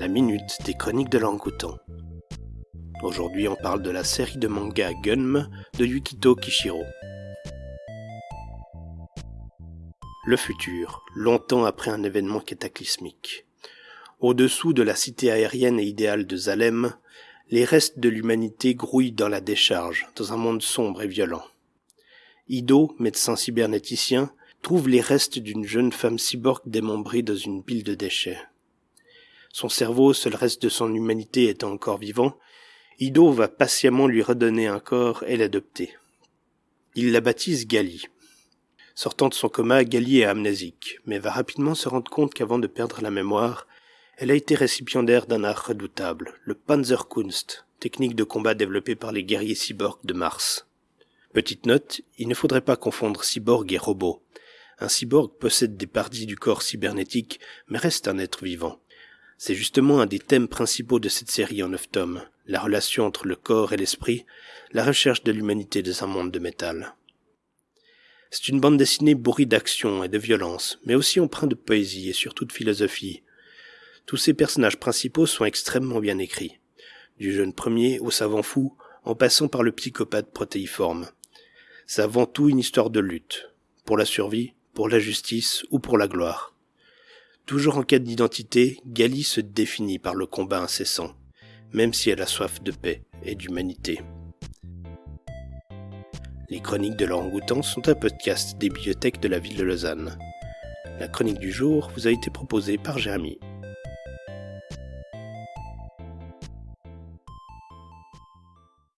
la minute des chroniques de l'Angoutan. Aujourd'hui, on parle de la série de manga Gunm de Yukito Kishiro. Le futur, longtemps après un événement cataclysmique. Au-dessous de la cité aérienne et idéale de Zalem, les restes de l'humanité grouillent dans la décharge, dans un monde sombre et violent. Ido, médecin cybernéticien, trouve les restes d'une jeune femme cyborg démembrée dans une pile de déchets. Son cerveau, seul reste de son humanité étant encore vivant, Ido va patiemment lui redonner un corps et l'adopter. Il la baptise Gali. Sortant de son coma, Gali est amnésique, mais va rapidement se rendre compte qu'avant de perdre la mémoire, elle a été récipiendaire d'un art redoutable, le Panzerkunst, technique de combat développée par les guerriers cyborgs de Mars. Petite note, il ne faudrait pas confondre cyborg et robot. Un cyborg possède des parties du corps cybernétique, mais reste un être vivant. C'est justement un des thèmes principaux de cette série en neuf tomes, la relation entre le corps et l'esprit, la recherche de l'humanité dans un monde de métal. C'est une bande dessinée bourrie d'action et de violence, mais aussi empreinte de poésie et surtout de philosophie. Tous ces personnages principaux sont extrêmement bien écrits, du jeune premier au savant fou, en passant par le psychopathe protéiforme. C'est avant tout une histoire de lutte, pour la survie, pour la justice ou pour la gloire. Toujours en quête d'identité, Gali se définit par le combat incessant, même si elle a soif de paix et d'humanité. Les chroniques de l'orangoutan sont un podcast des bibliothèques de la ville de Lausanne. La chronique du jour vous a été proposée par Jérémy.